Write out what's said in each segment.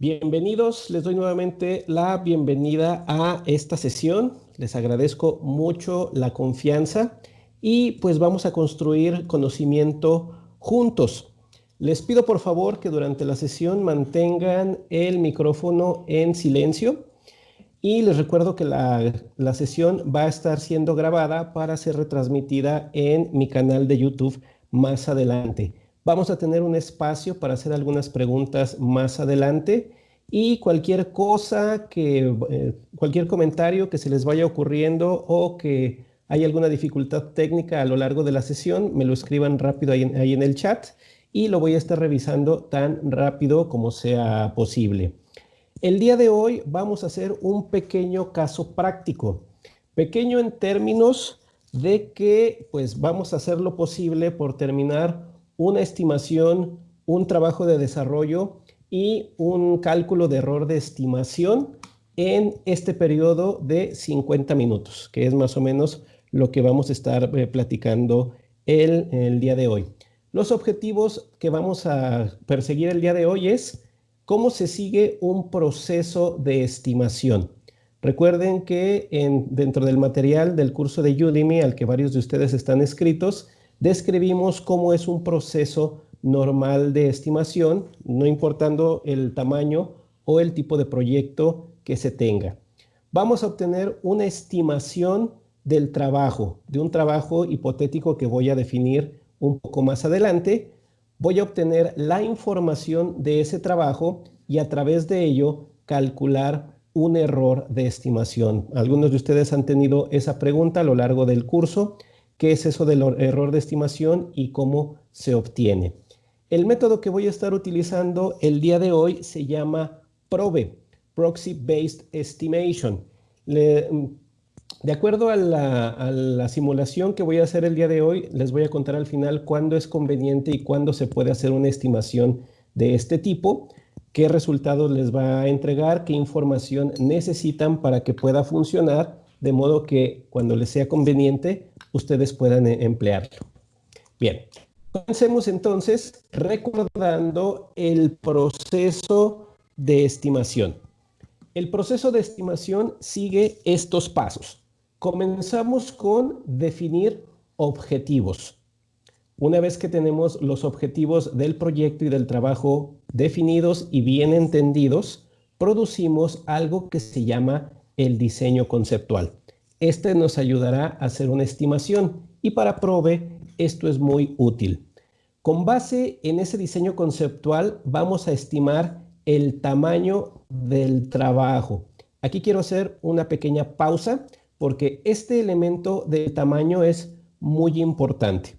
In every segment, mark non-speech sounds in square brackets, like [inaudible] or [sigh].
Bienvenidos, les doy nuevamente la bienvenida a esta sesión. Les agradezco mucho la confianza y pues vamos a construir conocimiento juntos. Les pido por favor que durante la sesión mantengan el micrófono en silencio y les recuerdo que la, la, sesión va a estar siendo grabada para ser retransmitida en mi canal de YouTube más adelante. Vamos a tener un espacio para hacer algunas preguntas más adelante y cualquier cosa que, eh, cualquier comentario que se les vaya ocurriendo o que haya alguna dificultad técnica a lo largo de la sesión, me lo escriban rápido ahí ahí en el chat y lo voy a estar revisando tan rápido como sea posible. El día de hoy vamos a hacer un pequeño caso práctico. Pequeño en términos de que pues vamos a hacer lo posible por terminar una estimación, un trabajo de desarrollo y un cálculo de error de estimación en este periodo de 50 minutos, que es más o menos lo que vamos a estar eh, platicando el, día de hoy. Los objetivos que vamos a perseguir el día de hoy es cómo se sigue un proceso de estimación. Recuerden que en, dentro del material del curso de Udemy, al que varios de ustedes están escritos, describimos cómo es un proceso normal de estimación, no importando el tamaño o el tipo de proyecto que se tenga. Vamos a obtener una estimación del trabajo, de un trabajo hipotético que voy a definir un poco más adelante. Voy a obtener la información de ese trabajo y a través de ello calcular un error de estimación. Algunos de ustedes han tenido esa pregunta a lo largo del curso qué es eso del error de estimación y cómo se obtiene. El método que voy a estar utilizando el día de hoy se llama PROBE, Proxy Based Estimation. de acuerdo a la, simulación que voy a hacer el día de hoy, les voy a contar al final cuándo es conveniente y cuándo se puede hacer una estimación de este tipo, qué resultados les va a entregar, qué información necesitan para que pueda funcionar, de modo que cuando les sea conveniente ustedes puedan eh, emplearlo. Bien, comencemos entonces recordando el proceso de estimación. El proceso de estimación sigue estos pasos. Comenzamos con definir objetivos. Una vez que tenemos los objetivos del proyecto y del trabajo definidos y bien entendidos, producimos algo que se llama el diseño conceptual. Este nos ayudará a hacer una estimación y para Probe esto es muy útil. Con base en ese diseño conceptual vamos a estimar el tamaño del trabajo. Aquí quiero hacer una pequeña pausa porque este elemento de tamaño es muy importante.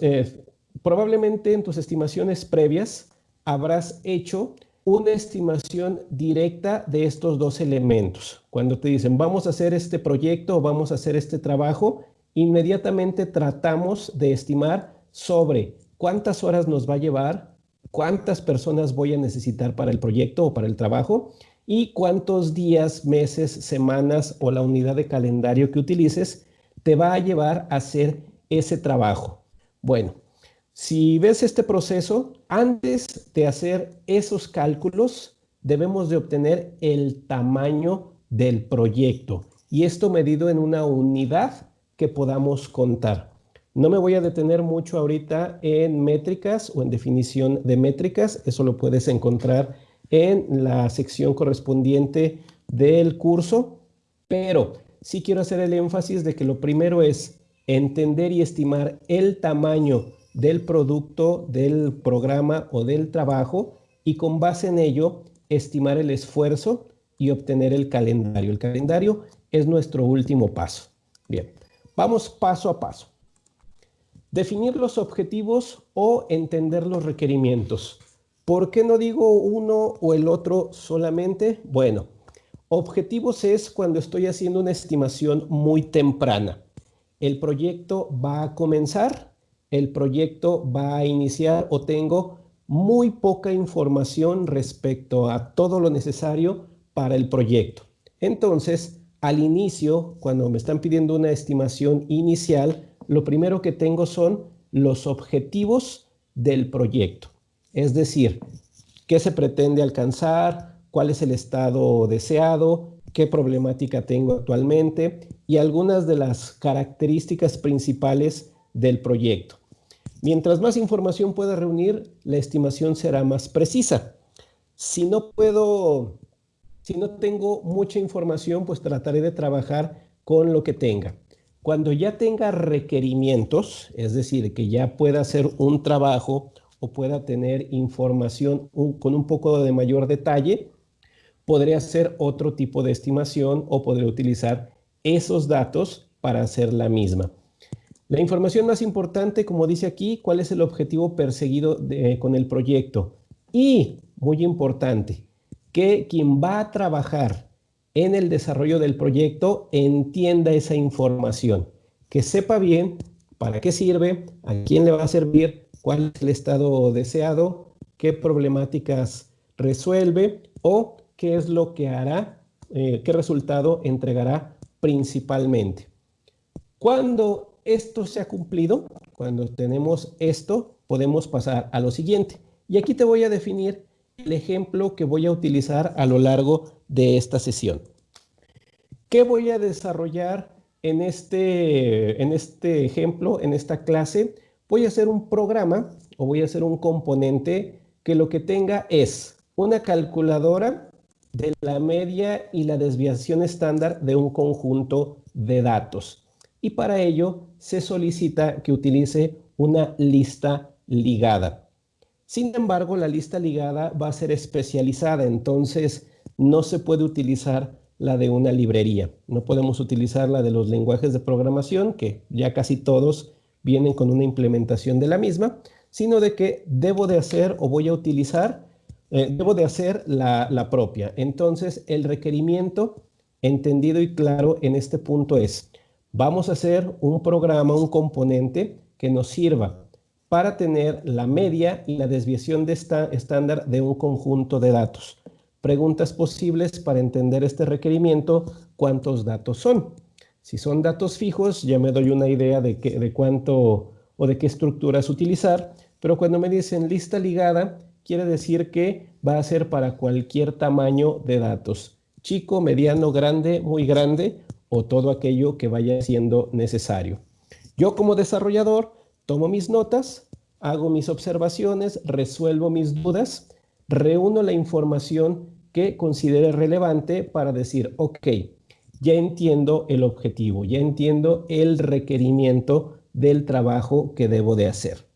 Eh, probablemente en tus estimaciones previas habrás hecho una estimación directa de estos dos elementos. Cuando te dicen, vamos a hacer este proyecto o vamos a hacer este trabajo, inmediatamente tratamos de estimar sobre cuántas horas nos va a llevar, cuántas personas voy a necesitar para el proyecto o para el trabajo y cuántos días, meses, semanas o la unidad de calendario que utilices te va a llevar a hacer ese trabajo. Bueno, si ves este proceso, antes de hacer esos cálculos, debemos de obtener el tamaño del proyecto. Y esto medido en una unidad que podamos contar. No me voy a detener mucho ahorita en métricas o en definición de métricas, eso lo puedes encontrar en la sección correspondiente del curso, pero sí quiero hacer el énfasis de que lo primero es entender y estimar el tamaño del producto, del programa o del trabajo y con base en ello estimar el esfuerzo y obtener el calendario. El calendario es nuestro último paso. Bien, vamos paso a paso. Definir los objetivos o entender los requerimientos. ¿Por qué no digo uno o el otro solamente? Bueno, objetivos es cuando estoy haciendo una estimación muy temprana. El proyecto va a comenzar, el proyecto va a iniciar o tengo muy poca información respecto a todo lo necesario para el proyecto. Entonces, al inicio, cuando me están pidiendo una estimación inicial, lo primero que tengo son los objetivos del proyecto. Es decir, qué se pretende alcanzar, cuál es el estado deseado, qué problemática tengo actualmente y algunas de las características principales del proyecto. Mientras más información pueda reunir, la estimación será más precisa. Si no puedo, si no tengo mucha información, pues trataré de trabajar con lo que tenga. Cuando ya tenga requerimientos, es decir, que ya pueda hacer un trabajo o pueda tener información con un poco de mayor detalle, podré hacer otro tipo de estimación o podré utilizar esos datos para hacer la misma. La información más importante, como dice aquí, cuál es el objetivo perseguido con el proyecto. Y, muy importante, que quien va a trabajar en el desarrollo del proyecto entienda esa información, que sepa bien para qué sirve, a quién le va a servir, cuál es el estado deseado, qué problemáticas resuelve o qué es lo que hará, eh, qué resultado entregará principalmente. Cuando esto se ha cumplido, cuando tenemos esto, podemos pasar a lo siguiente. Y aquí te voy a definir el ejemplo que voy a utilizar a lo largo de esta sesión. ¿Qué voy a desarrollar en este, en este ejemplo, en esta clase? Voy a hacer un programa o voy a hacer un componente que lo que tenga es una calculadora de la media y la desviación estándar de un conjunto de datos y para ello se solicita que utilice una lista ligada. Sin embargo, la lista ligada va a ser especializada, entonces no se puede utilizar la de una librería. No podemos utilizar la de los lenguajes de programación, que ya casi todos vienen con una implementación de la misma, sino de que debo de hacer o voy a utilizar, eh, debo de hacer la, la propia. Entonces, el requerimiento entendido y claro en este punto es, vamos a hacer un programa, un componente que nos sirva para tener la media y la desviación de esta estándar de un conjunto de datos. Preguntas posibles para entender este requerimiento, ¿cuántos datos son? Si son datos fijos, ya me doy una idea de, de cuánto o de qué estructuras utilizar, pero cuando me dicen lista ligada, quiere decir que va a ser para cualquier tamaño de datos. Chico, mediano, grande, muy grande o todo aquello que vaya siendo necesario. Yo como desarrollador tomo mis notas, hago mis observaciones, resuelvo mis dudas, reúno la información que considere relevante para decir, ok, ya entiendo el objetivo, ya entiendo el requerimiento del trabajo que debo de hacer.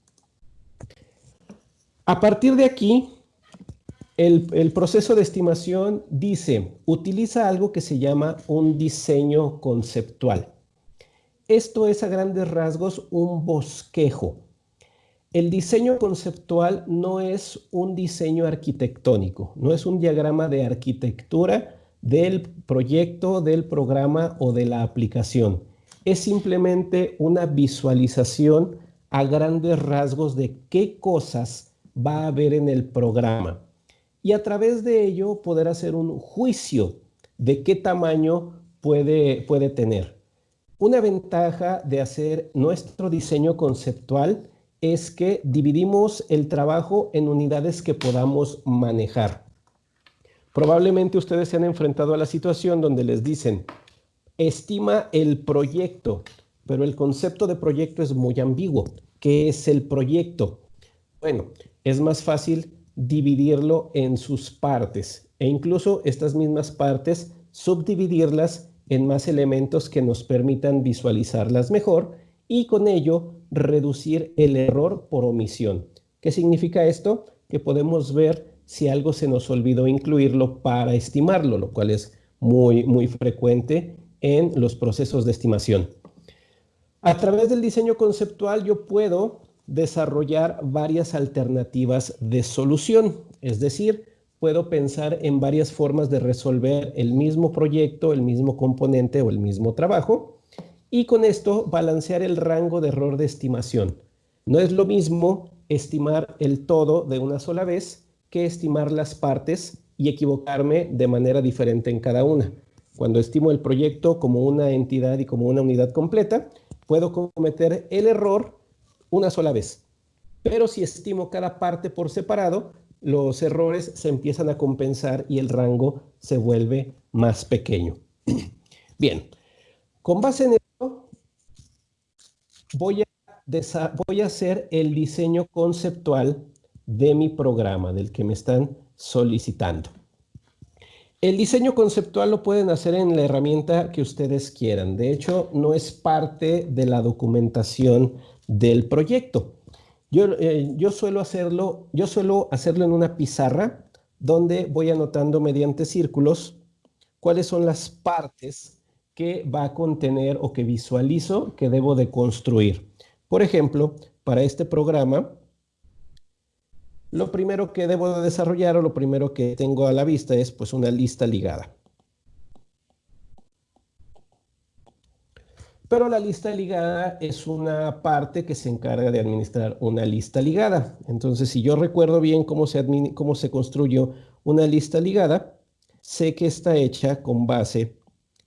A partir de aquí, el, proceso de estimación dice, utiliza algo que se llama un diseño conceptual. Esto es a grandes rasgos un bosquejo. El diseño conceptual no es un diseño arquitectónico, no es un diagrama de arquitectura del proyecto, del programa o de la aplicación. Es simplemente una visualización a grandes rasgos de qué cosas va a haber en el programa y a través de ello poder hacer un juicio de qué tamaño puede, puede tener. Una ventaja de hacer nuestro diseño conceptual es que dividimos el trabajo en unidades que podamos manejar. Probablemente ustedes se han enfrentado a la situación donde les dicen, estima el proyecto, pero el concepto de proyecto es muy ambiguo. ¿Qué es el proyecto? Bueno, es más fácil dividirlo en sus partes e incluso estas mismas partes subdividirlas en más elementos que nos permitan visualizarlas mejor y con ello reducir el error por omisión. ¿Qué significa esto? Que podemos ver si algo se nos olvidó incluirlo para estimarlo, lo cual es muy, muy frecuente en los procesos de estimación. A través del diseño conceptual yo puedo desarrollar varias alternativas de solución. Es decir, puedo pensar en varias formas de resolver el mismo proyecto, el mismo componente o el mismo trabajo y con esto balancear el rango de error de estimación. No es lo mismo estimar el todo de una sola vez que estimar las partes y equivocarme de manera diferente en cada una. Cuando estimo el proyecto como una entidad y como una unidad completa, puedo cometer el error una sola vez. Pero si estimo cada parte por separado, los errores se empiezan a compensar y el rango se vuelve más pequeño. [clears throat] Bien, con base en esto, voy a, voy a hacer el diseño conceptual de mi programa, del que me están solicitando. El diseño conceptual lo pueden hacer en la herramienta que ustedes quieran. De hecho, no es parte de la documentación del proyecto. Yo, eh, yo, suelo hacerlo, yo suelo hacerlo en una pizarra donde voy anotando mediante círculos cuáles son las partes que va a contener o que visualizo que debo de construir. Por ejemplo, para este programa, lo primero que debo de desarrollar o lo primero que tengo a la vista es pues una lista ligada. Pero la lista ligada es una parte que se encarga de administrar una lista ligada. Entonces, si yo recuerdo bien cómo se, cómo se construyó una lista ligada, sé que está hecha con base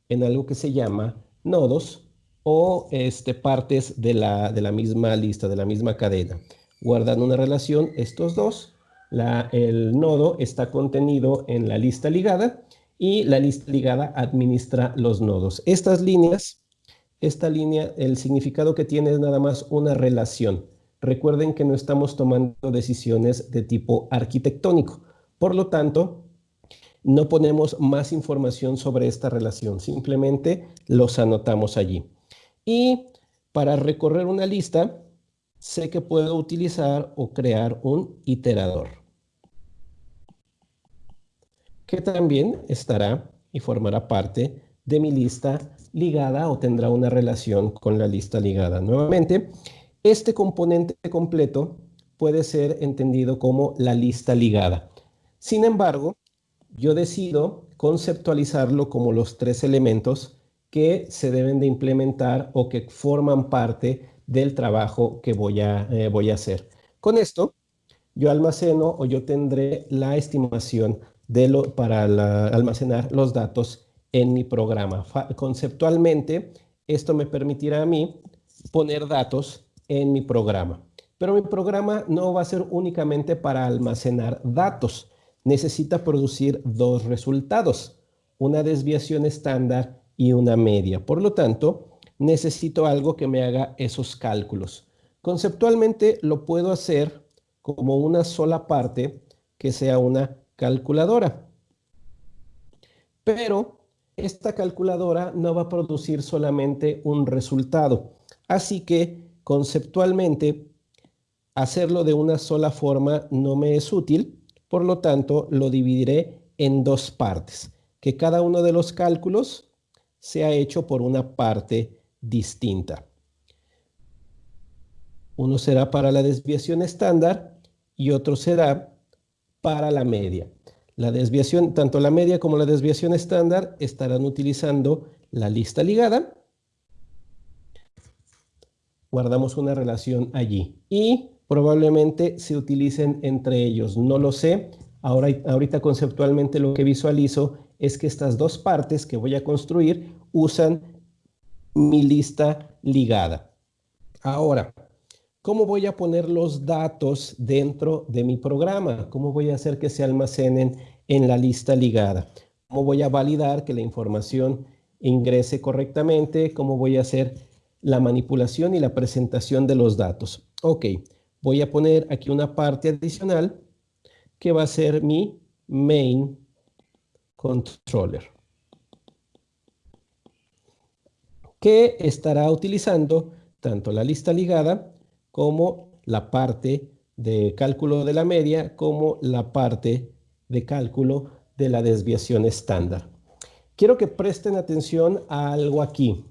en algo que se llama nodos o este, partes de la, de la misma lista, de la misma cadena. Guardan una relación estos dos. el nodo está contenido en la lista ligada y la lista ligada administra los nodos. Estas líneas esta línea, el significado que tiene es nada más una relación. Recuerden que no estamos tomando decisiones de tipo arquitectónico. Por lo tanto, no ponemos más información sobre esta relación. Simplemente los anotamos allí. Y para recorrer una lista, sé que puedo utilizar o crear un iterador. Que también estará y formará parte de mi lista ligada o tendrá una relación con la lista ligada. Nuevamente, este componente completo puede ser entendido como la lista ligada. Sin embargo, yo decido conceptualizarlo como los tres elementos que se deben de implementar o que forman parte del trabajo que voy a, eh, voy a hacer. Con esto, yo almaceno o yo tendré la estimación de lo, para almacenar los datos en mi programa. Conceptualmente, esto me permitirá a mí poner datos en mi programa. Pero mi programa no va a ser únicamente para almacenar datos. Necesita producir dos resultados, una desviación estándar y una media. Por lo tanto, necesito algo que me haga esos cálculos. Conceptualmente lo puedo hacer como una sola parte que sea una calculadora. Pero esta calculadora no va a producir solamente un resultado. Así que conceptualmente hacerlo de una sola forma no me es útil, por lo tanto lo dividiré en dos partes, que cada uno de los cálculos sea hecho por una parte distinta. Uno será para la desviación estándar y otro será para la media. La desviación, tanto la media como la desviación estándar estarán utilizando la lista ligada. Guardamos una relación allí y probablemente se utilicen entre ellos. No lo sé. Ahora, ahorita conceptualmente lo que visualizo es que estas dos partes que voy a construir usan mi lista ligada. Ahora, ¿Cómo voy a poner los datos dentro de mi programa? ¿Cómo voy a hacer que se almacenen en la lista ligada? ¿Cómo voy a validar que la información ingrese correctamente? ¿Cómo voy a hacer la manipulación y la presentación de los datos? Ok, voy a poner aquí una parte adicional que va a ser mi main controller. que estará utilizando tanto la lista ligada como la parte de cálculo de la media como la parte de cálculo de la desviación estándar. Quiero que presten atención a algo aquí.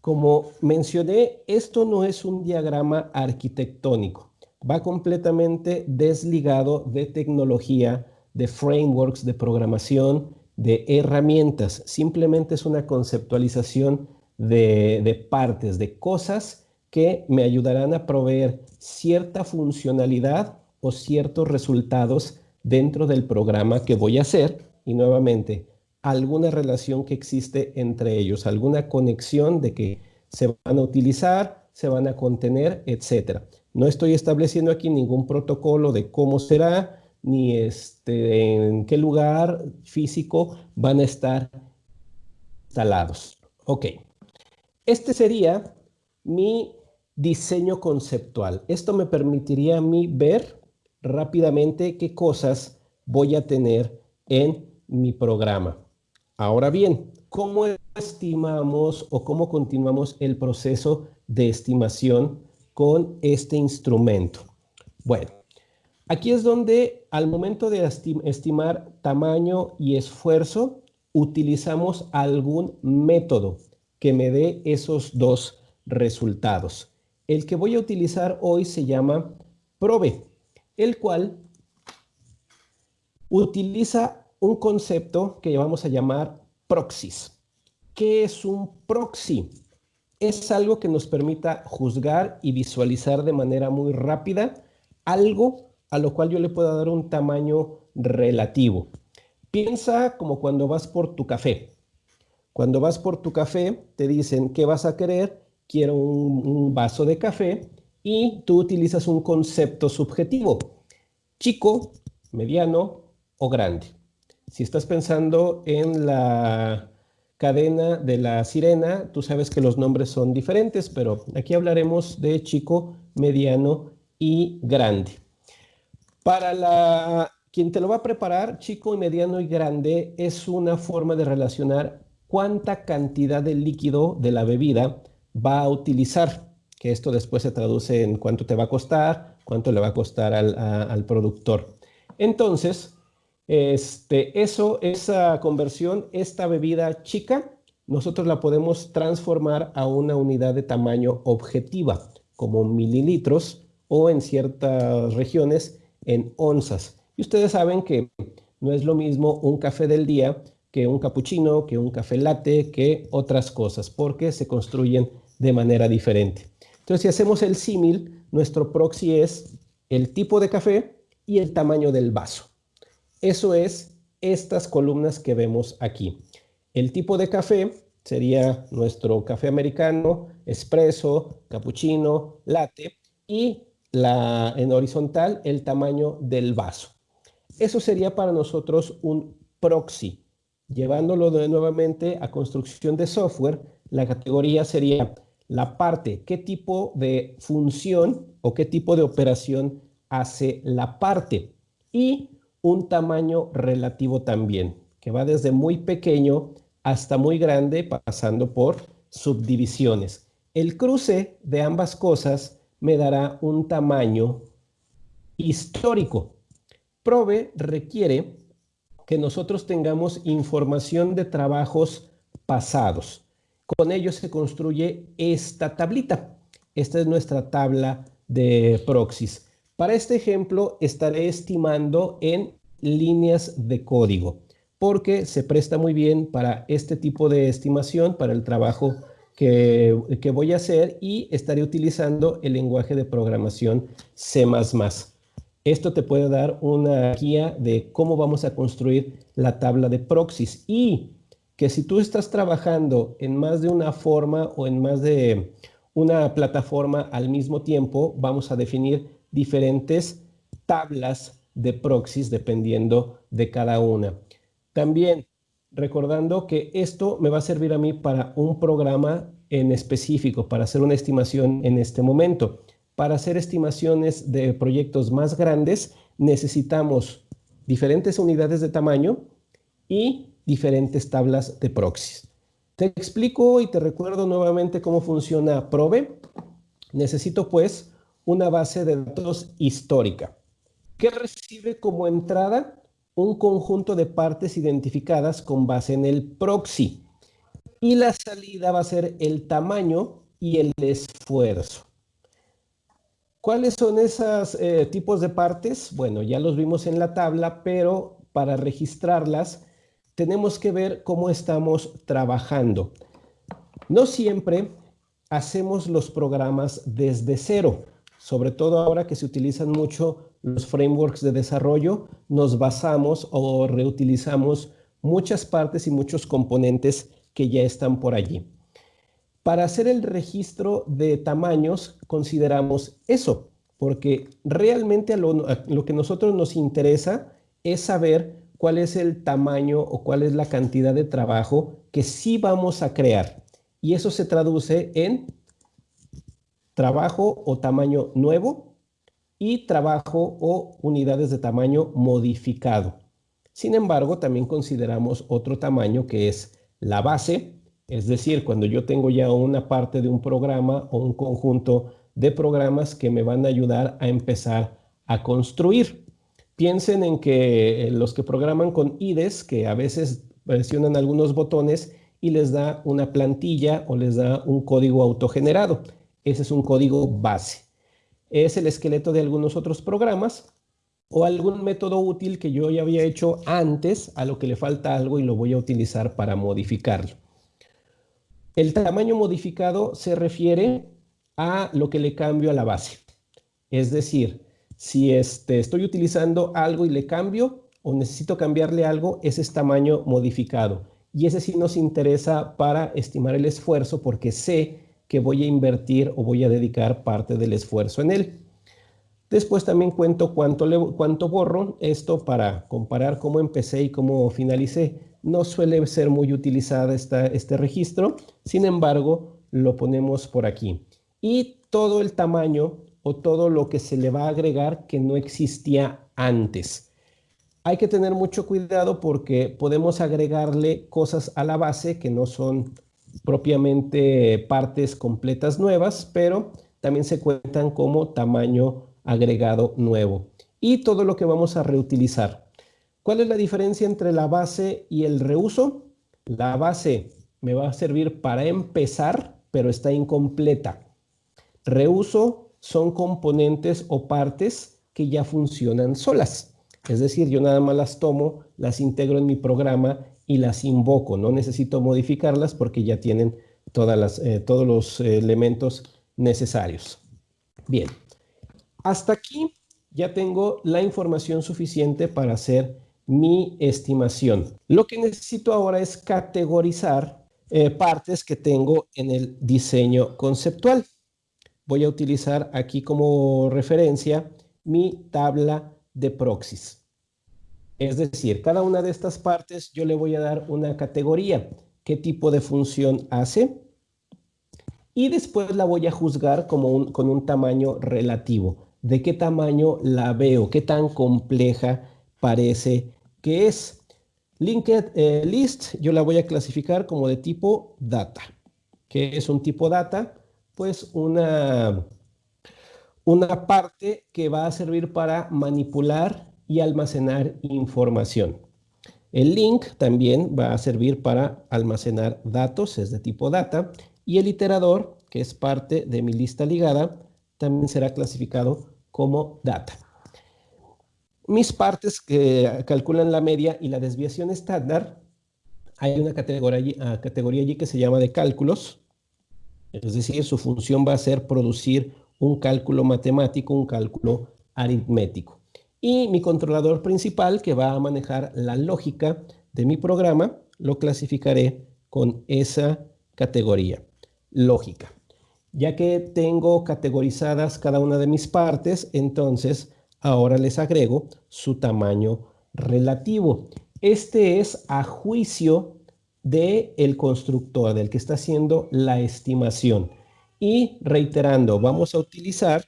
Como mencioné, esto no es un diagrama arquitectónico. Va completamente desligado de tecnología, de frameworks de programación, de herramientas. Simplemente es una conceptualización de, partes, de cosas que me ayudarán a proveer cierta funcionalidad o ciertos resultados dentro del programa que voy a hacer y nuevamente alguna relación que existe entre ellos, alguna conexión de que se van a utilizar, se van a contener, etcétera. No estoy estableciendo aquí ningún protocolo de cómo será, ni este, en qué lugar físico van a estar instalados. Ok, este sería mi diseño conceptual. Esto me permitiría a mí ver rápidamente qué cosas voy a tener en mi programa. Ahora bien, ¿cómo estimamos o cómo continuamos el proceso de estimación con este instrumento? Bueno, aquí es donde al momento de estimar tamaño y esfuerzo, utilizamos algún método que me dé esos dos resultados. El que voy a utilizar hoy se llama PROVE, el cual utiliza un concepto que vamos a llamar proxys. ¿Qué es un proxy? Es algo que nos permita juzgar y visualizar de manera muy rápida algo a lo cual yo le puedo dar un tamaño relativo. Piensa como cuando vas por tu café. Cuando vas por tu café, te dicen, ¿qué vas a querer? Quiero un, vaso de café y tú utilizas un concepto subjetivo. Chico, mediano o grande. Si estás pensando en la cadena de la sirena, tú sabes que los nombres son diferentes, pero aquí hablaremos de chico, mediano y grande. Para la, quien te lo va a preparar, chico, mediano y grande, es una forma de relacionar cuánta cantidad de líquido de la bebida va a utilizar, que esto después se traduce en cuánto te va a costar, cuánto le va a costar al, al productor. Entonces, este, eso, esa conversión, esta bebida chica, nosotros la podemos transformar a una unidad de tamaño objetiva, como mililitros o en ciertas regiones en onzas. Y ustedes saben que no es lo mismo un café del día que un capuchino, que un café latte, que otras cosas, porque se construyen de manera diferente. Entonces, si hacemos el símil, nuestro proxy es el tipo de café y el tamaño del vaso. Eso es estas columnas que vemos aquí. El tipo de café sería nuestro café americano, espresso, cappuccino, latte y la, en horizontal el tamaño del vaso. Eso sería para nosotros un proxy. Llevándolo de nuevamente a construcción de software, la categoría sería la parte, qué tipo de función o qué tipo de operación hace la parte. Y un tamaño relativo también, que va desde muy pequeño hasta muy grande, pasando por subdivisiones. El cruce de ambas cosas me dará un tamaño histórico. Prove requiere que nosotros tengamos información de trabajos pasados. Con ello se construye esta tablita. Esta es nuestra tabla de proxies. Para este ejemplo estaré estimando en líneas de código porque se presta muy bien para este tipo de estimación, para el trabajo que, que voy a hacer y estaré utilizando el lenguaje de programación C++. Esto te puede dar una guía de cómo vamos a construir la tabla de proxies y que si tú estás trabajando en más de una forma o en más de una plataforma al mismo tiempo, vamos a definir diferentes tablas de proxies dependiendo de cada una. También recordando que esto me va a servir a mí para un programa en específico, para hacer una estimación en este momento. Para hacer estimaciones de proyectos más grandes necesitamos diferentes unidades de tamaño y diferentes tablas de proxies. Te explico y te recuerdo nuevamente cómo funciona Probe. Necesito pues una base de datos histórica, que recibe como entrada un conjunto de partes identificadas con base en el proxy. Y la salida va a ser el tamaño y el esfuerzo. ¿Cuáles son esos eh, tipos de partes? Bueno, ya los vimos en la tabla, pero para registrarlas tenemos que ver cómo estamos trabajando. No siempre hacemos los programas desde cero sobre todo ahora que se utilizan mucho los frameworks de desarrollo, nos basamos o reutilizamos muchas partes y muchos componentes que ya están por allí. Para hacer el registro de tamaños consideramos eso, porque realmente lo, que nosotros nos interesa es saber cuál es el tamaño o cuál es la cantidad de trabajo que sí vamos a crear. Y eso se traduce en trabajo o tamaño nuevo y trabajo o unidades de tamaño modificado. Sin embargo, también consideramos otro tamaño que es la base, es decir, cuando yo tengo ya una parte de un programa o un conjunto de programas que me van a ayudar a empezar a construir. Piensen en que eh, los que programan con IDES, que a veces presionan algunos botones y les da una plantilla o les da un código autogenerado. Ese es un código base. Es el esqueleto de algunos otros programas o algún método útil que yo ya había hecho antes, a lo que le falta algo y lo voy a utilizar para modificarlo. El tamaño modificado se refiere a lo que le cambio a la base. Es decir, si este, estoy utilizando algo y le cambio o necesito cambiarle algo, ese es tamaño modificado. Y ese sí nos interesa para estimar el esfuerzo porque sé que voy a invertir o voy a dedicar parte del esfuerzo en él. Después también cuento cuánto, cuánto borro. Esto para comparar cómo empecé y cómo finalicé. No suele ser muy utilizada esta, este registro. Sin embargo, lo ponemos por aquí. Y todo el tamaño todo lo que se le va a agregar que no existía antes. Hay que tener mucho cuidado porque podemos agregarle cosas a la base que no son propiamente partes completas nuevas, pero también se cuentan como tamaño agregado nuevo. Y todo lo que vamos a reutilizar. ¿Cuál es la diferencia entre la base y el reuso? La base me va a servir para empezar, pero está incompleta. Reuso son componentes o partes que ya funcionan solas. Es decir, yo nada más las tomo, las integro en mi programa y las invoco. No necesito modificarlas porque ya tienen todas las, eh, todos los elementos necesarios. Bien, hasta aquí ya tengo la información suficiente para hacer mi estimación. Lo que necesito ahora es categorizar eh, partes que tengo en el diseño conceptual voy a utilizar aquí como referencia mi tabla de proxies. Es decir, cada una de estas partes yo le voy a dar una categoría, qué tipo de función hace, y después la voy a juzgar como con un tamaño relativo. ¿De qué tamaño la veo? ¿Qué tan compleja parece que es? Linked eh, list yo la voy a clasificar como de tipo data. ¿Qué es un tipo data? Pues una, una parte que va a servir para manipular y almacenar información. El link también va a servir para almacenar datos, es de tipo data, y el iterador, que es parte de mi lista ligada, también será clasificado como data. Mis partes que calculan la media y la desviación estándar, hay una categoría, categoría allí que se llama de cálculos, es decir, su función va a ser producir un cálculo matemático, un cálculo aritmético. Y mi controlador principal, que va a manejar la lógica de mi programa, lo clasificaré con esa categoría, lógica. Ya que tengo categorizadas cada una de mis partes, entonces ahora les agrego su tamaño relativo. Este es a juicio del el constructor, del que está haciendo la estimación. Y reiterando, vamos a utilizar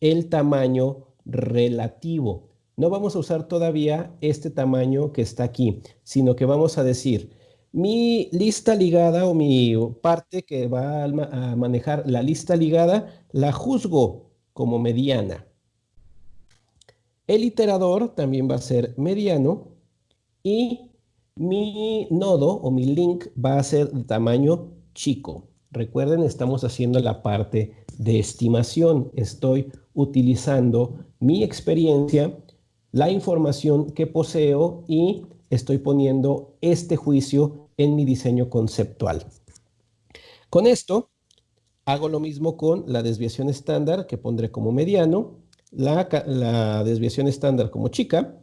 el tamaño relativo. No vamos a usar todavía este tamaño que está aquí, sino que vamos a decir, mi lista ligada o mi parte que va a manejar la lista ligada, la juzgo como mediana. El iterador también va a ser mediano y mi nodo o mi link va a ser de tamaño chico. Recuerden, estamos haciendo la parte de estimación. Estoy utilizando mi experiencia, la información que poseo y estoy poniendo este juicio en mi diseño conceptual. Con esto, hago lo mismo con la desviación estándar que pondré como mediano, la, la desviación estándar como chica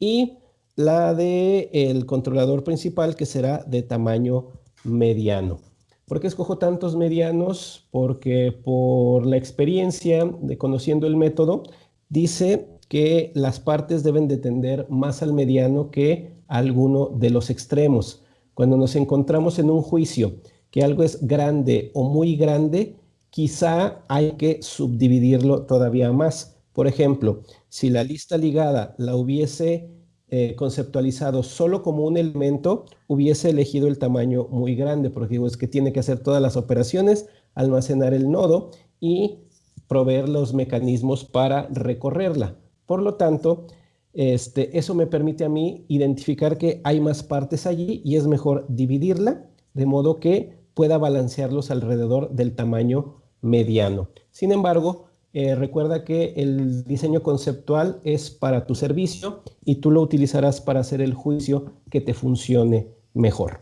y la del el controlador principal que será de tamaño mediano. ¿Por qué escojo tantos medianos? Porque por la experiencia de conociendo el método, dice que las partes deben de tender más al mediano que a alguno de los extremos. Cuando nos encontramos en un juicio que algo es grande o muy grande, quizá hay que subdividirlo todavía más. Por ejemplo, si la lista ligada la hubiese eh, conceptualizado solo como un elemento, hubiese elegido el tamaño muy grande, porque digo, es que tiene que hacer todas las operaciones, almacenar el nodo y proveer los mecanismos para recorrerla. Por lo tanto, este, eso me permite a mí identificar que hay más partes allí y es mejor dividirla de modo que pueda balancearlos alrededor del tamaño mediano. Sin embargo, eh, recuerda que el diseño conceptual es para tu servicio y tú lo utilizarás para hacer el juicio que te funcione mejor.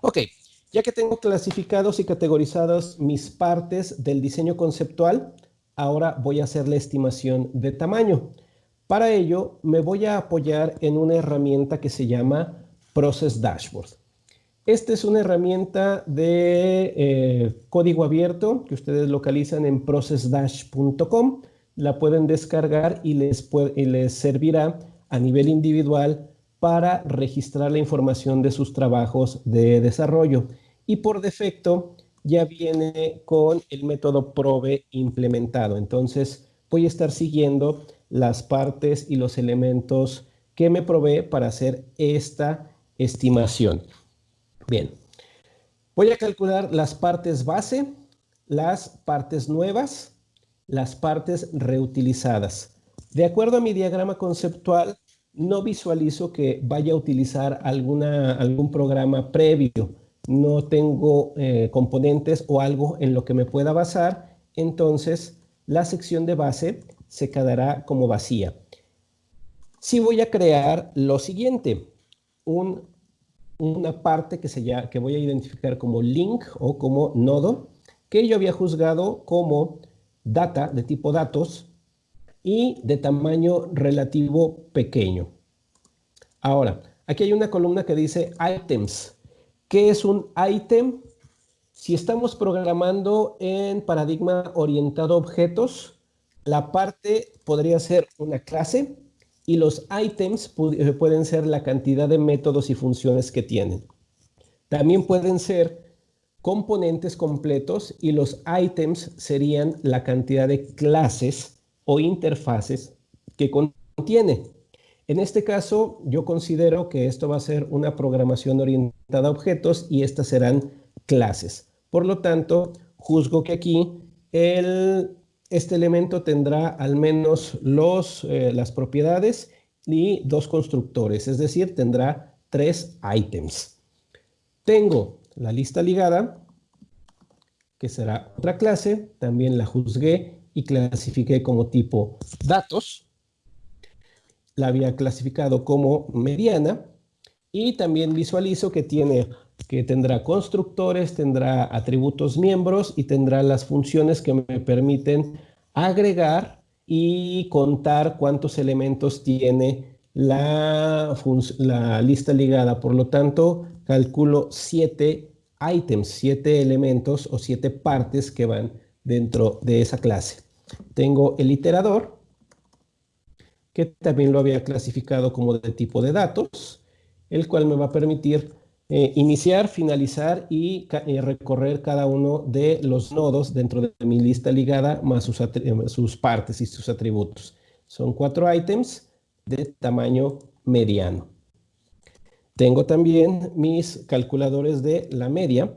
Ok, ya que tengo clasificados y categorizados mis partes del diseño conceptual, ahora voy a hacer la estimación de tamaño. Para ello, me voy a apoyar en una herramienta que se llama Process Dashboard. Esta es una herramienta de eh, código abierto que ustedes localizan en processdash.com. La pueden descargar y les, y les servirá a nivel individual para registrar la información de sus trabajos de desarrollo. Y por defecto, ya viene con el método probe implementado. Entonces voy a estar siguiendo las partes y los elementos que me provee para hacer esta estimación. Bien, voy a calcular las partes base, las partes nuevas, las partes reutilizadas. De acuerdo a mi diagrama conceptual, no visualizo que vaya a utilizar alguna, algún programa previo no tengo eh, componentes o algo en lo que me pueda basar, entonces la sección de base se quedará como vacía. Si voy a crear lo siguiente, una parte que, se que voy a identificar como link o como nodo, que yo había juzgado como data de tipo datos y de tamaño relativo pequeño. Ahora, aquí hay una columna que dice items, ¿Qué es un item? Si estamos programando en paradigma orientado a objetos, la parte podría ser una clase y los items eh, pueden ser la cantidad de métodos y funciones que tienen. También pueden ser componentes completos y los items serían la cantidad de clases o interfaces que contiene. En este caso, yo considero que esto va a ser una programación orientada a objetos y estas serán clases. Por lo tanto, juzgo que aquí este elemento tendrá al menos eh, las propiedades y dos constructores, es decir, tendrá tres items. Tengo la lista ligada, que será otra clase, también la juzgué y clasifiqué como tipo datos la había clasificado como mediana y también visualizo que, tiene, que tendrá constructores, tendrá atributos miembros y tendrá las funciones que me permiten agregar y contar cuántos elementos tiene la, lista ligada. Por lo tanto, calculo siete items, siete elementos o siete partes que van dentro de esa clase. Tengo el iterador, que también lo había clasificado como de tipo de datos, el cual me va a permitir eh, iniciar, finalizar y eh, recorrer cada uno de los nodos dentro de mi lista ligada más sus, eh, sus partes y sus atributos. Son cuatro ítems de tamaño mediano. Tengo también mis calculadores de la media,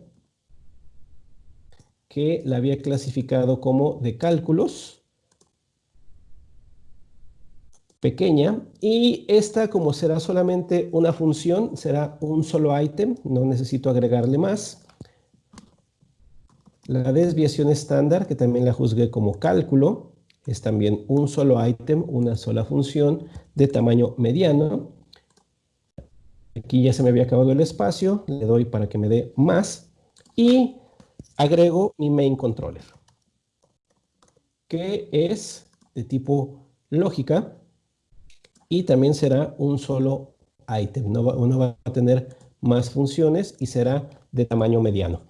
que la había clasificado como de cálculos, pequeña y esta como será solamente una función será un solo ítem, no necesito agregarle más. La desviación estándar que también la juzgué como cálculo es también un solo ítem, una sola función de tamaño mediano. Aquí ya se me había acabado el espacio, le doy para que me dé más y agrego mi main controller que es de tipo lógica y también será un solo ítem. No uno va a tener más funciones y será de tamaño mediano.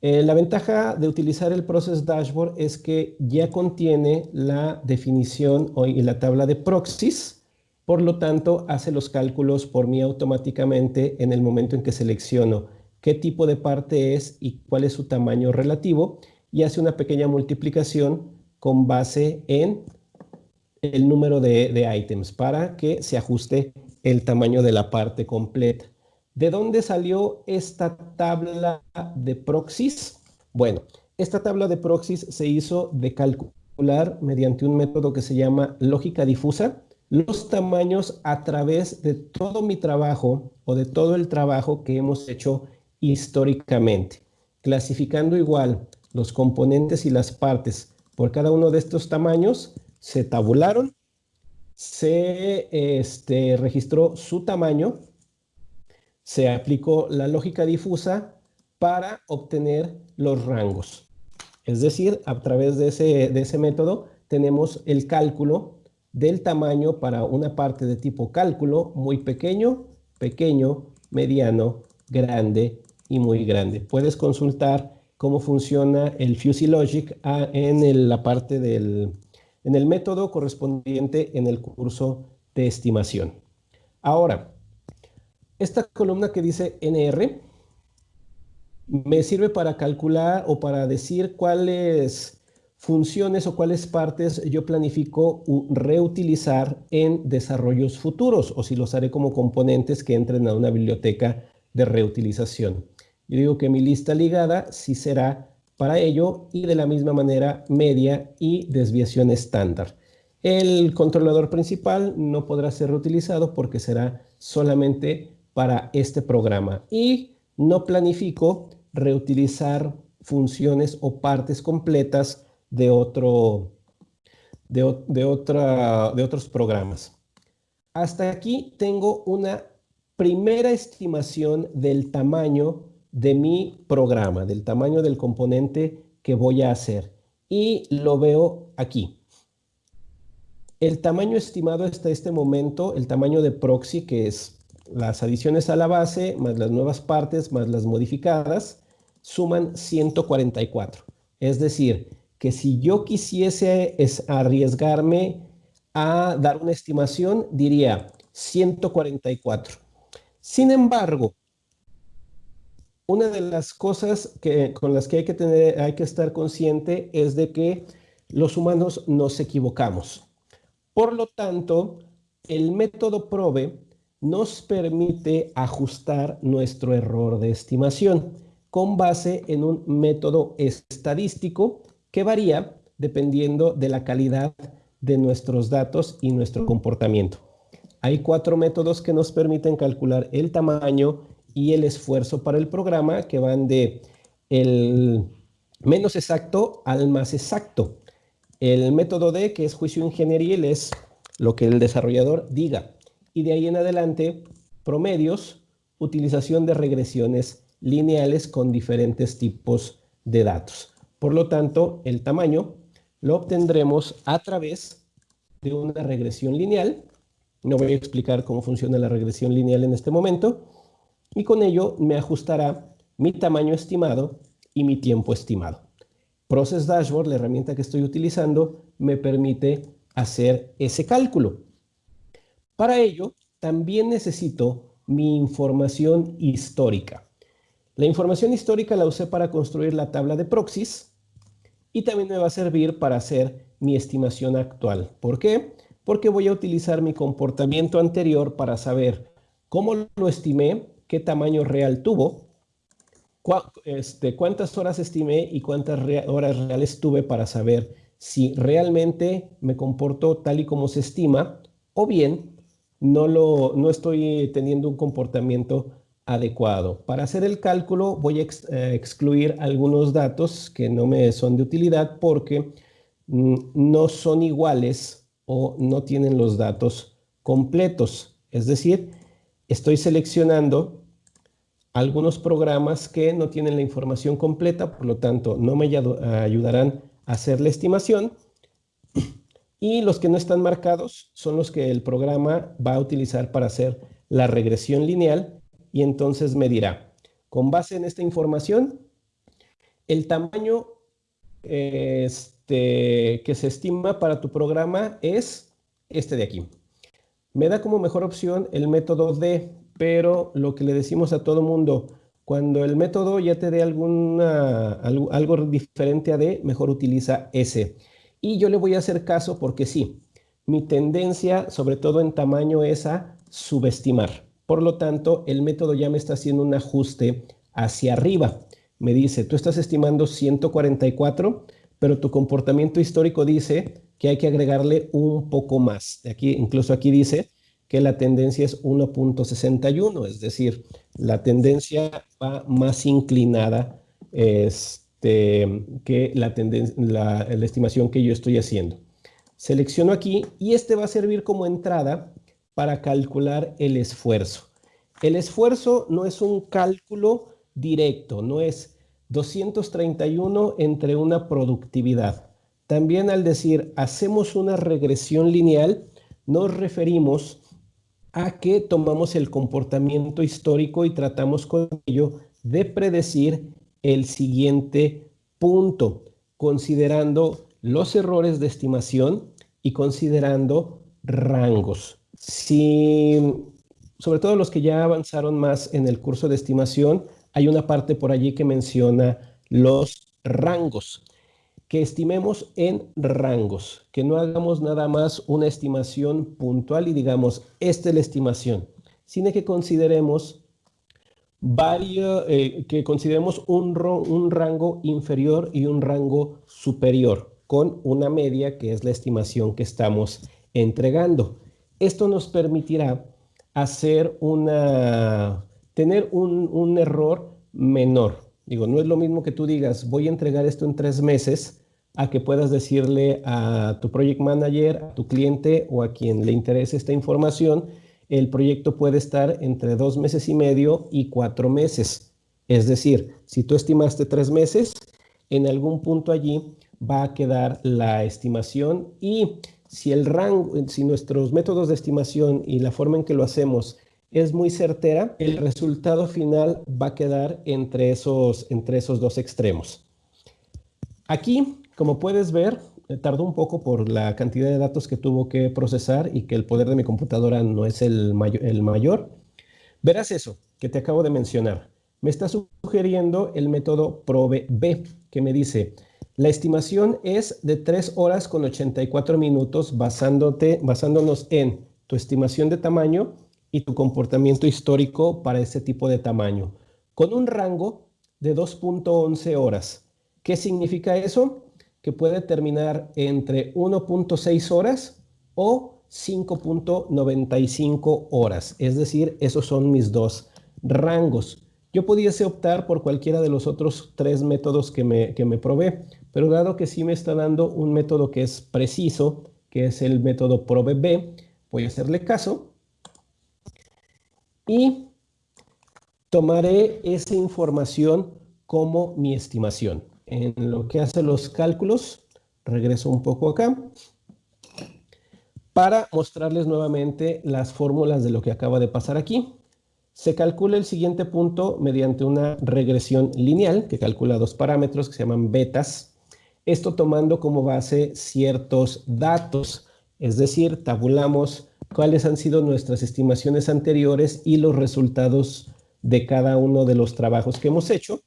Eh, la ventaja de utilizar el Process Dashboard es que ya contiene la definición y la tabla de proxies, por lo tanto hace los cálculos por mí automáticamente en el momento en que selecciono qué tipo de parte es y cuál es su tamaño relativo y hace una pequeña multiplicación con base en el número de, ítems para que se ajuste el tamaño de la parte completa. ¿De dónde salió esta tabla de proxies? Bueno, esta tabla de proxies se hizo de calcular mediante un método que se llama lógica difusa los tamaños a través de todo mi trabajo o de todo el trabajo que hemos hecho históricamente, clasificando igual los componentes y las partes por cada uno de estos tamaños, se tabularon, se este, registró su tamaño se aplicó la lógica difusa para obtener los rangos. Es decir, a través de ese, de ese método tenemos el cálculo del tamaño para una parte de tipo cálculo muy pequeño, pequeño, mediano, grande y muy grande. Puedes consultar cómo funciona el Fuzzy Logic ah, en la parte del en el método correspondiente en el curso de estimación. Ahora, esta columna que dice NR me sirve para calcular o para decir cuáles funciones o cuáles partes yo planifico reutilizar en desarrollos futuros o si los haré como componentes que entren a una biblioteca de reutilización. Yo digo que mi lista ligada sí será para ello y de la misma manera media y desviación estándar. El controlador principal no podrá ser reutilizado porque será solamente para este programa y no planifico reutilizar funciones o partes completas de, otro, de, de otros programas. Hasta aquí tengo una primera estimación del tamaño de mi programa, del tamaño del componente que voy a hacer. Y lo veo aquí. El tamaño estimado hasta este momento, el tamaño de proxy, que es las adiciones a la base, más las nuevas partes, más las modificadas, suman 144. Es decir, que si yo quisiese arriesgarme a dar una estimación, diría 144. Sin embargo, una de las cosas con las que hay que, tener, hay que estar consciente es de que los humanos nos equivocamos. Por lo tanto, el método PROVE nos permite ajustar nuestro error de estimación con base en un método estadístico que varía dependiendo de la calidad de nuestros datos y nuestro comportamiento. Hay cuatro métodos que nos permiten calcular el tamaño y el esfuerzo para el programa que van de el menos exacto al más exacto. El método D, que es juicio ingenieril, es lo que el desarrollador diga y de ahí en adelante promedios, utilización de regresiones lineales con diferentes tipos de datos. Por lo tanto, el tamaño lo obtendremos a través de una regresión lineal. No voy a explicar cómo funciona la regresión lineal en este momento. Y con ello me ajustará mi tamaño estimado y mi tiempo estimado. Process Dashboard, la herramienta que estoy utilizando, me permite hacer ese cálculo. Para ello, también necesito mi información histórica. La información histórica la usé para construir la tabla de proxies y también me va a servir para hacer mi estimación actual. ¿Por qué? Porque voy a utilizar mi comportamiento anterior para saber cómo lo estimé, qué tamaño real tuvo, este, cuántas horas estimé y cuántas horas reales tuve para saber si realmente me comportó tal y como se estima o bien no, lo, no estoy teniendo un comportamiento adecuado. Para hacer el cálculo voy a eh, excluir algunos datos que no me son de utilidad porque mm, no son iguales o no tienen los datos completos. Es decir, estoy seleccionando algunos programas que no tienen la información completa, por lo tanto no me ayudarán a hacer la estimación y los que no están marcados son los que el programa va a utilizar para hacer la regresión lineal y entonces me dirá, con base en esta información, el tamaño este, que se estima para tu programa es este de aquí. Me da como mejor opción el método D, pero lo que le decimos a todo mundo, cuando el método ya te dé alguna, algo, algo diferente a D, mejor utiliza S. Y yo le voy a hacer caso porque sí, mi tendencia, sobre todo en tamaño, es a subestimar. Por lo tanto, el método ya me está haciendo un ajuste hacia arriba. Me dice, tú estás estimando 144, pero tu comportamiento histórico dice que hay que agregarle un poco más. Aquí, incluso aquí dice que la tendencia es 1.61, es decir, la tendencia va más inclinada este, que la, la, la estimación que yo estoy haciendo. Selecciono aquí y este va a servir como entrada para calcular el esfuerzo. El esfuerzo no es un cálculo directo, no es 231 entre una productividad. También al decir hacemos una regresión lineal, nos referimos a que tomamos el comportamiento histórico y tratamos con ello de predecir el siguiente punto, considerando los errores de estimación y considerando rangos. Si, sobre todo los que ya avanzaron más en el curso de estimación, hay una parte por allí que menciona los rangos, que estimemos en rangos, que no hagamos nada más una estimación puntual y digamos, esta es la estimación, sino que consideremos eh, que consideremos un rango inferior y un rango superior con una media que es la estimación que estamos entregando. Esto nos permitirá hacer una, tener un, un error menor. Digo, no es lo mismo que tú digas, voy a entregar esto en tres meses, a que puedas decirle a tu project manager, a tu cliente o a quien le interese esta información, el proyecto puede estar entre dos meses y medio y cuatro meses. Es decir, si tú estimaste tres meses, en algún punto allí va a quedar la estimación y si el rango, si nuestros métodos de estimación y la forma en que lo hacemos es muy certera, el resultado final va a quedar entre esos, entre esos dos extremos. Aquí, como puedes ver, eh, tardó un poco por la cantidad de datos que tuvo que procesar y que el poder de mi computadora no es el, mayor. Verás eso que te acabo de mencionar. Me está sugiriendo el método PROBE-B, que me dice, la estimación es de 3 horas con 84 minutos basándote, basándonos en tu estimación de tamaño y tu comportamiento histórico para ese tipo de tamaño, con un rango de 2.11 horas. ¿Qué significa eso? Que puede terminar entre 1.6 horas o 5.95 horas. Es decir, esos son mis dos rangos. Yo pudiese optar por cualquiera de los otros tres métodos que me, que me probé, pero dado que sí me está dando un método que es preciso, que es el método ProBB, voy a hacerle caso y tomaré esa información como mi estimación. En lo que hace los cálculos, regreso un poco acá, para mostrarles nuevamente las fórmulas de lo que acaba de pasar aquí. Se calcula el siguiente punto mediante una regresión lineal que calcula dos parámetros que se llaman betas esto tomando como base ciertos datos, es decir, tabulamos cuáles han sido nuestras estimaciones anteriores y los resultados de cada uno de los trabajos que hemos hecho,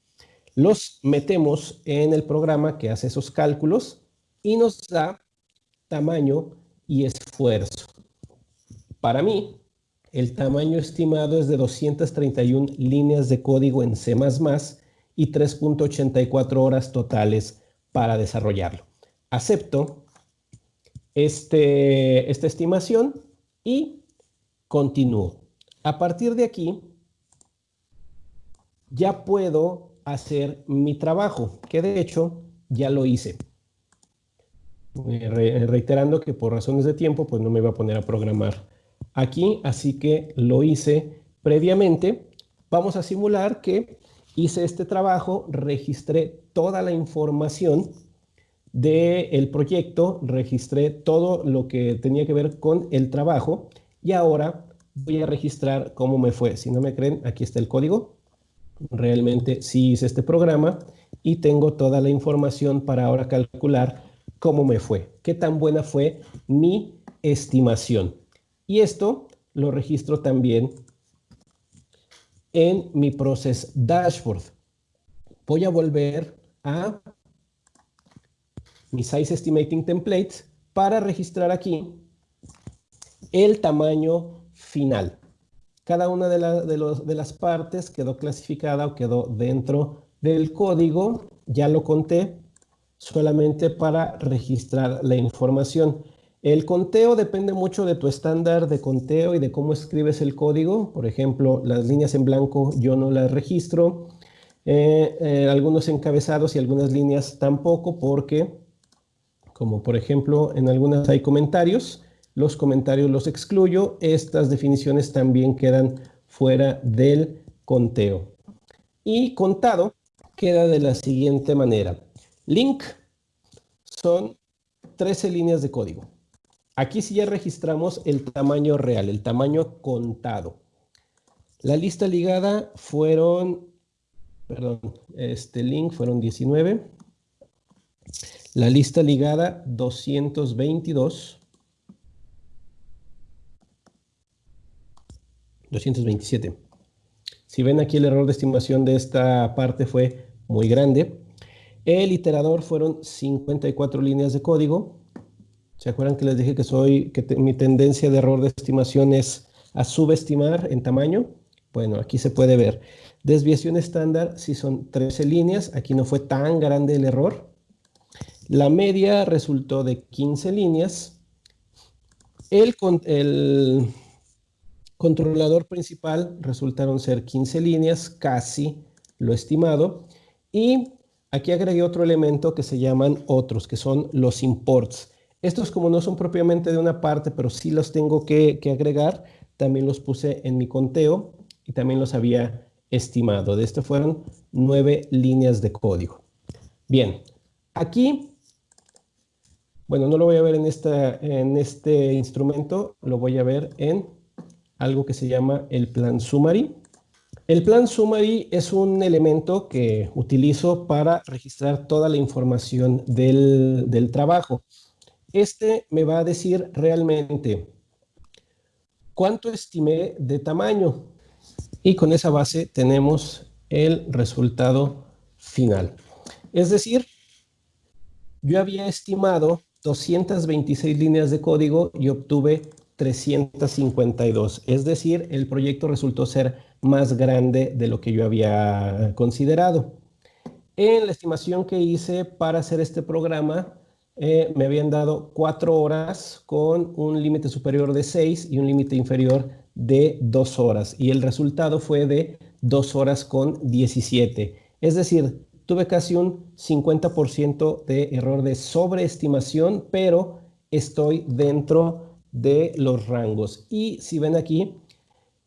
los metemos en el programa que hace esos cálculos y nos da tamaño y esfuerzo. Para mí, el tamaño estimado es de 231 líneas de código en C++ y 3.84 horas totales para desarrollarlo. Acepto este, esta estimación y continúo. A partir de aquí, ya puedo hacer mi trabajo, que de hecho ya lo hice. reiterando que por razones de tiempo, pues no me voy a poner a programar aquí, así que lo hice previamente. Vamos a simular que hice este trabajo, registré toda la información del proyecto, registré todo lo que tenía que ver con el trabajo y ahora voy a registrar cómo me fue. Si no me creen, aquí está el código. Realmente sí hice este programa y tengo toda la información para ahora calcular cómo me fue, qué tan buena fue mi estimación. Y esto lo registro también en mi Process Dashboard. Voy a volver a mi Size Estimating Templates para registrar aquí el tamaño final. Cada una de, de, las partes quedó clasificada o quedó dentro del código. Ya lo conté solamente para registrar la información. El conteo depende mucho de tu estándar de conteo y de cómo escribes el código. Por ejemplo, las líneas en blanco yo no las registro. Eh, eh, algunos encabezados y algunas líneas tampoco porque, como por ejemplo en algunas hay comentarios, los comentarios los excluyo. Estas definiciones también quedan fuera del conteo. Y contado queda de la siguiente manera. Link son 13 líneas de código. Aquí sí ya registramos el tamaño real, el tamaño contado. La lista ligada fueron, perdón, este link fueron 19. La lista ligada 222. 227. Si ven aquí el error de estimación de esta parte fue muy grande. El iterador fueron 54 líneas de código. ¿Se acuerdan que les dije que soy que mi tendencia de error de estimación es a subestimar en tamaño? Bueno, aquí se puede ver. Desviación estándar, si son 13 líneas, aquí no fue tan grande el error. La media resultó de 15 líneas. El, controlador principal resultaron ser 15 líneas, casi lo estimado. Y aquí agregué otro elemento que se llaman otros, que son los imports. Estos como no son propiamente de una parte, pero sí los tengo que, agregar, también los puse en mi conteo y también los había estimado. De este fueron nueve líneas de código. Bien, aquí, bueno, no lo voy a ver en, esta, en este instrumento, lo voy a ver en algo que se llama el plan summary. El plan summary es un elemento que utilizo para registrar toda la información del, del trabajo. Este me va a decir realmente cuánto estimé de tamaño. Y con esa base tenemos el resultado final. Es decir, yo había estimado 226 líneas de código y obtuve 352. Es decir, el proyecto resultó ser más grande de lo que yo había considerado. En la estimación que hice para hacer este programa, eh, me habían dado cuatro horas con un límite superior de 6 y un límite inferior de 2 horas. Y el resultado fue de 2 horas con 17. Es decir, tuve casi un 50% de error de sobreestimación, pero estoy dentro de los rangos. Y si ven aquí,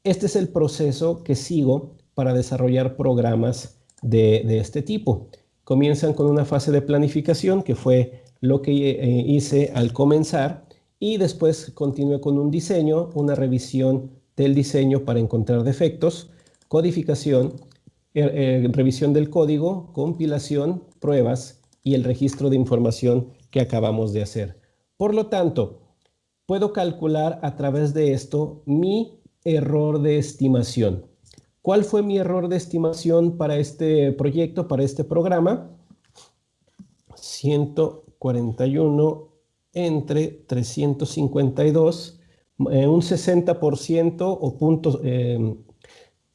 este es el proceso que sigo para desarrollar programas de, este tipo. Comienzan con una fase de planificación que fue lo que eh, hice al comenzar y después continué con un diseño, una revisión del diseño para encontrar defectos, codificación, eh, revisión del código, compilación, pruebas y el registro de información que acabamos de hacer. Por lo tanto, puedo calcular a través de esto mi error de estimación. ¿Cuál fue mi error de estimación para este proyecto, para este programa? 100, 41 entre 352, eh, un 60% o puntos, eh,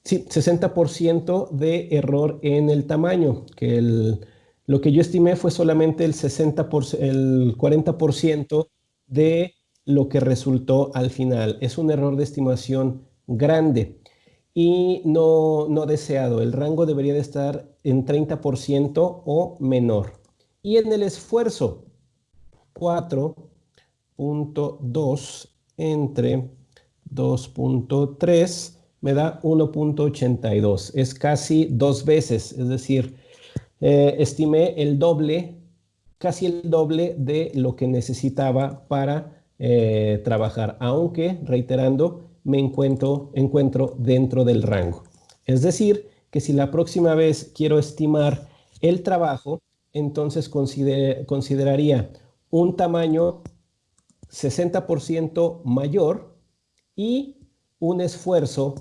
60% de error en el tamaño, que el, lo que yo estimé fue solamente el, 60%, el 40% de lo que resultó al final. Es un error de estimación grande y no, no deseado. El rango debería de estar en 30% o menor. Y en el esfuerzo, 4.2 entre 2.3 me da 1.82. Es casi dos veces, es decir, eh, estimé el doble, casi el doble de lo que necesitaba para eh, trabajar, aunque, reiterando, me encuentro, encuentro dentro del rango. Es decir, que si la próxima vez quiero estimar el trabajo, entonces consideraría un tamaño 60% mayor y un esfuerzo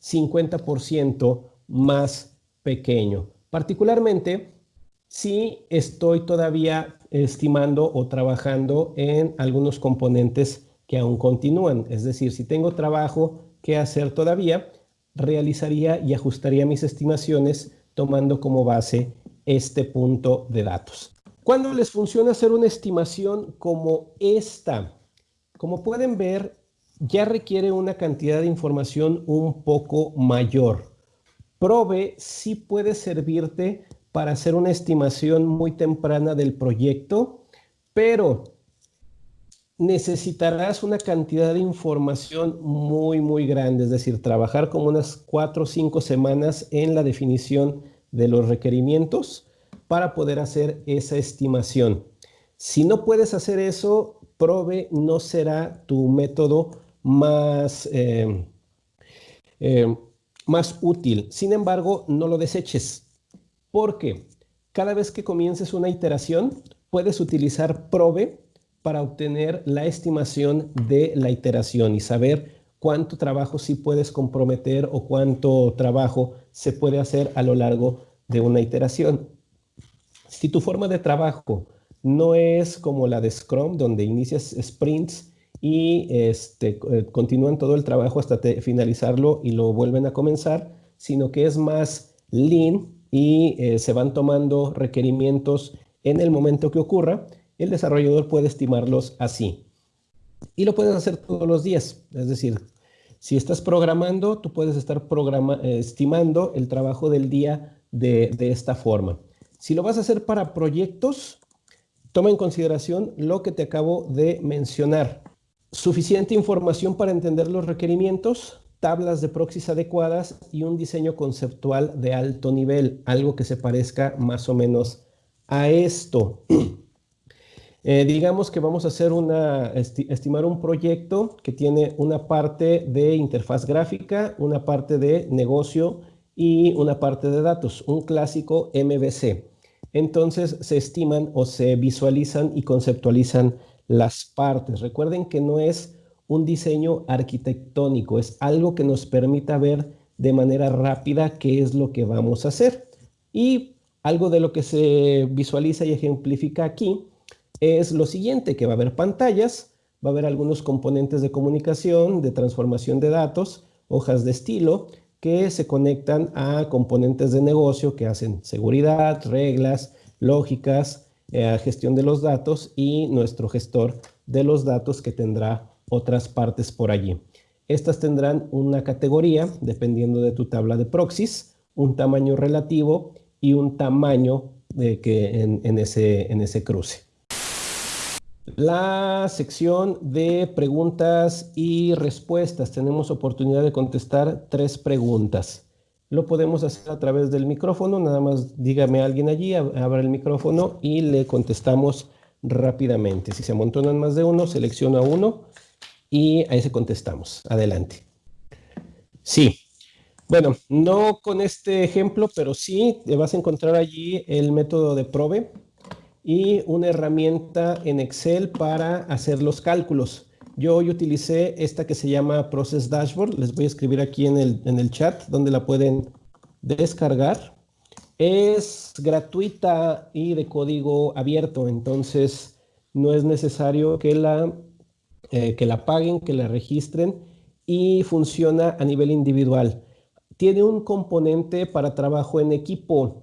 50% más pequeño. Particularmente si estoy todavía estimando o trabajando en algunos componentes que aún continúan. Es decir, si tengo trabajo que hacer todavía, realizaría y ajustaría mis estimaciones tomando como base este punto de datos. ¿Cuándo les funciona hacer una estimación como esta? Como pueden ver, ya requiere una cantidad de información un poco mayor. Probe sí puede servirte para hacer una estimación muy temprana del proyecto, pero necesitarás una cantidad de información muy, muy grande, es decir, trabajar como unas cuatro o cinco semanas en la definición de los requerimientos para poder hacer esa estimación. Si no puedes hacer eso, Probe no será tu método más, eh, eh, más útil. Sin embargo, no lo deseches, porque cada vez que comiences una iteración, puedes utilizar Probe para obtener la estimación de la iteración y saber cuánto trabajo sí puedes comprometer o cuánto trabajo se puede hacer a lo largo de una iteración. Si tu forma de trabajo no es como la de Scrum, donde inicias sprints y este, eh, continúan todo el trabajo hasta finalizarlo y lo vuelven a comenzar, sino que es más lean y eh, se van tomando requerimientos en el momento que ocurra, el desarrollador puede estimarlos así. Y lo puedes hacer todos los días. Es decir, si estás programando, tú puedes estar eh, estimando el trabajo del día de, de esta forma. Si lo vas a hacer para proyectos, toma en consideración lo que te acabo de mencionar. Suficiente información para entender los requerimientos, tablas de proxies adecuadas y un diseño conceptual de alto nivel, algo que se parezca más o menos a esto. [clears throat] Eh, digamos que vamos a estimar un proyecto que tiene una parte de interfaz gráfica, una parte de negocio y una parte de datos, un clásico MVC. Entonces se estiman o se visualizan y conceptualizan las partes. Recuerden que no es un diseño arquitectónico, es algo que nos permita ver de manera rápida qué es lo que vamos a hacer. Y algo de lo que se visualiza y ejemplifica aquí es lo siguiente, que va a haber pantallas, va a haber algunos componentes de comunicación, de transformación de datos, hojas de estilo, que se conectan a componentes de negocio que hacen seguridad, reglas, lógicas, eh, gestión de los datos y nuestro gestor de los datos que tendrá otras partes por allí. Estas tendrán una categoría dependiendo de tu tabla de proxies, un tamaño relativo y un tamaño de que en, ese, en ese cruce. La sección de preguntas y respuestas. Tenemos oportunidad de contestar tres preguntas. Lo podemos hacer a través del micrófono. Nada más dígame a alguien allí, abra el micrófono y le contestamos rápidamente. Si se amontonan más de uno, selecciona uno y ahí se contestamos. Adelante. Sí. Bueno, no con este ejemplo, pero sí vas a encontrar allí el método de Probe y una herramienta en Excel para hacer los cálculos. Yo hoy utilicé esta que se llama Process Dashboard. Les voy a escribir aquí en el, en el chat donde la pueden descargar. Es gratuita y de código abierto, entonces no es necesario que la, eh, que la paguen, que la registren y funciona a nivel individual. Tiene un componente para trabajo en equipo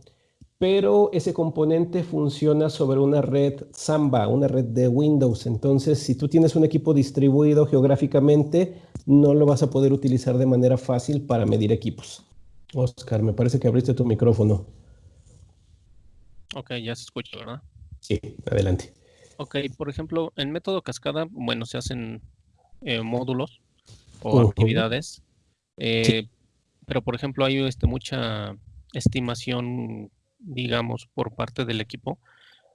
pero ese componente funciona sobre una red Samba, una red de Windows. Entonces, si tú tienes un equipo distribuido geográficamente, no lo vas a poder utilizar de manera fácil para medir equipos. Oscar, me parece que abriste tu micrófono. Ok, ya se escucha, ¿verdad? Sí, adelante. Ok, por ejemplo, en método cascada, bueno, se hacen eh, módulos o actividades, eh, pero por ejemplo hay este, mucha estimación digamos, por parte del equipo,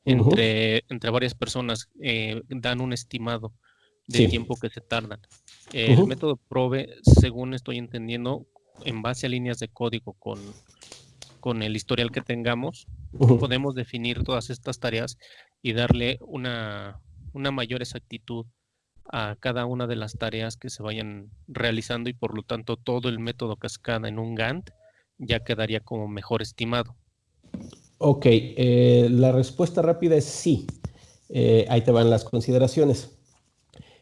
entre, entre varias personas, eh, dan un estimado del tiempo que se tardan. El método PROVE, según estoy entendiendo, en base a líneas de código con, con el historial que tengamos, podemos definir todas estas tareas y darle una, una mayor exactitud a cada una de las tareas que se vayan realizando y por lo tanto todo el método cascada en un Gantt ya quedaría como mejor estimado. Ok, eh, la respuesta rápida es sí. Eh, ahí te van las consideraciones.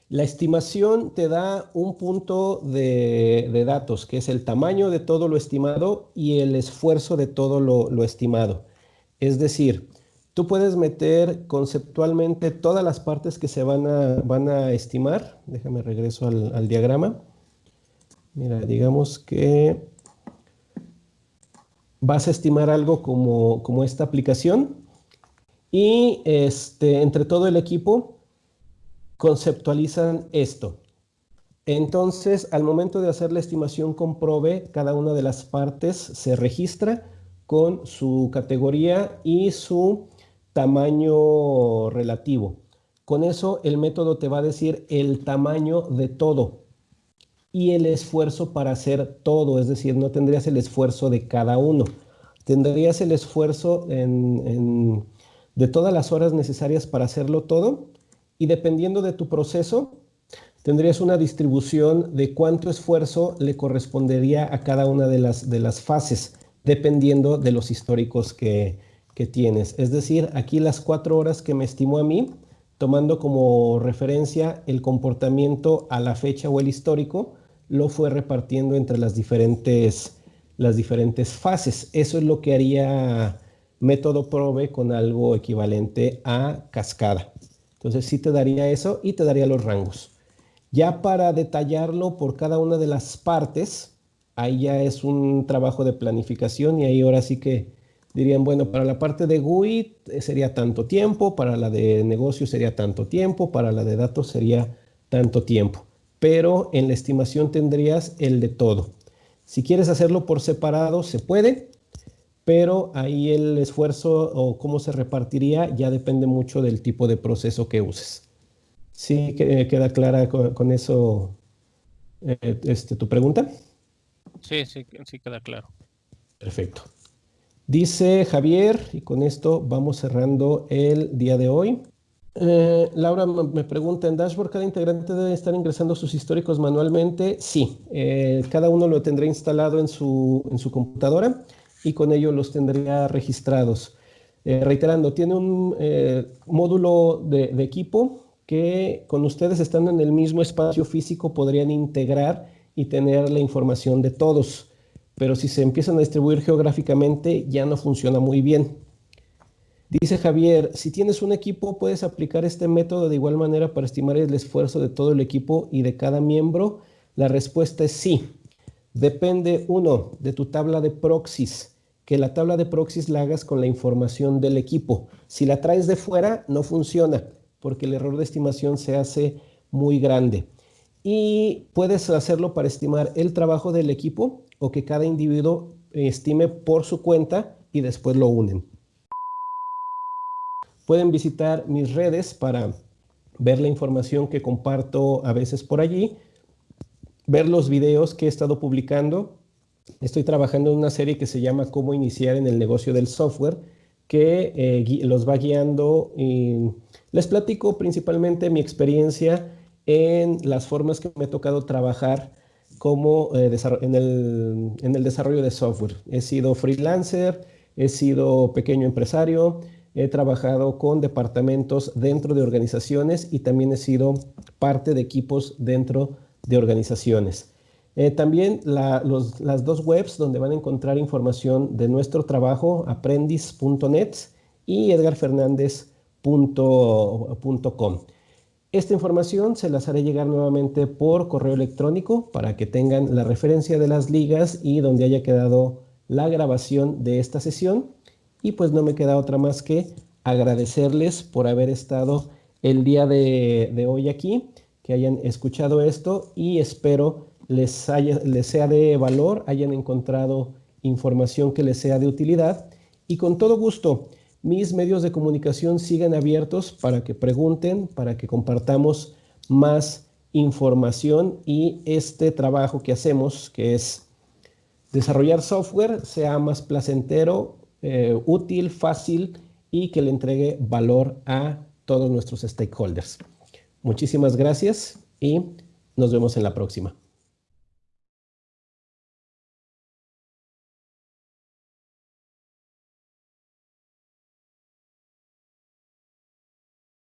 La estimación te da un punto de, datos, que es el tamaño de todo lo estimado y el esfuerzo de todo lo, estimado. Es decir, tú puedes meter conceptualmente todas las partes que se van a, estimar. Déjame regreso al, al diagrama. Mira, digamos que vas a estimar algo como, como esta aplicación y este, entre todo el equipo conceptualizan esto. Entonces, al momento de hacer la estimación con probe, cada una de las partes se registra con su categoría y su tamaño relativo. Con eso, el método te va a decir el tamaño de todo y el esfuerzo para hacer todo, es decir, no tendrías el esfuerzo de cada uno. Tendrías el esfuerzo de todas las horas necesarias para hacerlo todo y dependiendo de tu proceso, tendrías una distribución de cuánto esfuerzo le correspondería a cada una de las, de las fases, dependiendo de los históricos que, que tienes. Es decir, aquí las cuatro horas que me estimó a mí, tomando como referencia el comportamiento a la fecha o el histórico, lo fue repartiendo entre las diferentes, las diferentes fases. Eso es lo que haría método probe con algo equivalente a cascada. Entonces sí te daría eso y te daría los rangos. Ya para detallarlo por cada una de las partes, ahí ya es un trabajo de planificación y ahí ahora sí que dirían, bueno, para la parte de GUI eh, sería tanto tiempo, para la de negocio sería tanto tiempo, para la de datos sería tanto tiempo. Pero en la estimación tendrías el de todo. Si quieres hacerlo por separado, se puede pero ahí el esfuerzo o cómo se repartiría ya depende mucho del tipo de proceso que uses. ¿Sí queda clara con, eso eh, este, tu pregunta? Sí, sí, sí queda claro. Perfecto. Dice Javier, y con esto vamos cerrando el día de hoy. Eh, Laura me pregunta, ¿en Dashboard cada integrante debe estar ingresando sus históricos manualmente? Sí, eh, cada uno lo tendrá instalado en su, en su computadora y con ello los tendría registrados. Eh, reiterando, tiene un módulo de, equipo que con ustedes estando en el mismo espacio físico podrían integrar y tener la información de todos. Pero si se empiezan a distribuir geográficamente ya no funciona muy bien. Dice Javier, si tienes un equipo puedes aplicar este método de igual manera para estimar el esfuerzo de todo el equipo y de cada miembro. La respuesta es sí. Depende, uno, de tu tabla de proxies, que la tabla de proxies la hagas con la información del equipo. Si la traes de fuera, no funciona, porque el error de estimación se hace muy grande. Y puedes hacerlo para estimar el trabajo del equipo o que cada individuo estime por su cuenta y después lo unen. Pueden visitar mis redes para ver la información que comparto a veces por allí ver los videos que he estado publicando. Estoy trabajando en una serie que se llama Cómo iniciar en el negocio del software, que eh, los va guiando y les platico principalmente mi experiencia en las formas que me ha tocado trabajar como eh, en, el, en el desarrollo de software. He sido freelancer, he sido pequeño empresario, he trabajado con departamentos dentro de organizaciones y también he sido parte de equipos dentro de organizaciones. Eh, también las dos webs donde van a encontrar información de nuestro trabajo, aprendiz.net y edgarfernandez.com. Esta información se las haré llegar nuevamente por correo electrónico para que tengan la referencia de las ligas y donde haya quedado la grabación de esta sesión. Y pues no me queda otra más que agradecerles por haber estado el día de, hoy aquí que hayan escuchado esto y espero les, haya, les sea de valor, hayan encontrado información que les sea de utilidad. Y con todo gusto mis medios de comunicación siguen abiertos para que pregunten, para que compartamos más información y este trabajo que hacemos, que es desarrollar software sea más placentero, eh, útil, fácil y que le entregue valor a todos nuestros stakeholders. Muchísimas gracias y nos vemos en la próxima.